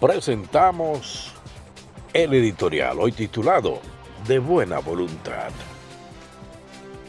presentamos el editorial, hoy titulado De Buena Voluntad.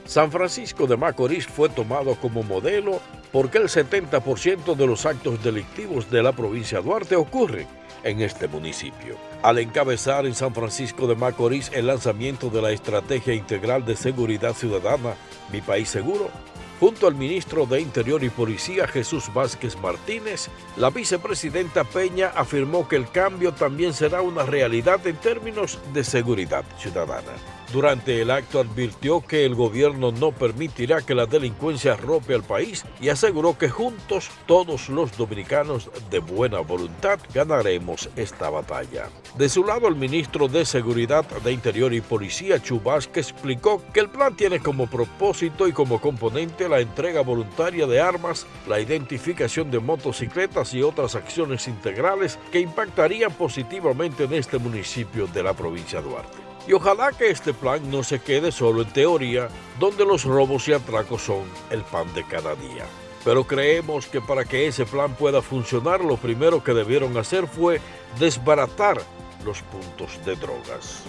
San Francisco de Macorís fue tomado como modelo porque el 70% de los actos delictivos de la provincia de Duarte ocurren en este municipio. Al encabezar en San Francisco de Macorís el lanzamiento de la Estrategia Integral de Seguridad Ciudadana, Mi País Seguro, Junto al ministro de Interior y Policía Jesús Vázquez Martínez, la vicepresidenta Peña afirmó que el cambio también será una realidad en términos de seguridad ciudadana. Durante el acto advirtió que el gobierno no permitirá que la delincuencia rope al país y aseguró que juntos todos los dominicanos de buena voluntad ganaremos esta batalla. De su lado, el ministro de Seguridad de Interior y Policía, Chubasque, explicó que el plan tiene como propósito y como componente la entrega voluntaria de armas, la identificación de motocicletas y otras acciones integrales que impactarían positivamente en este municipio de la provincia de Duarte. Y ojalá que este plan no se quede solo en teoría, donde los robos y atracos son el pan de cada día. Pero creemos que para que ese plan pueda funcionar, lo primero que debieron hacer fue desbaratar los puntos de drogas.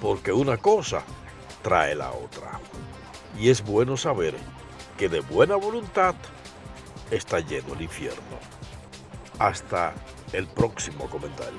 Porque una cosa trae la otra. Y es bueno saber que de buena voluntad está lleno el infierno. Hasta el próximo comentario.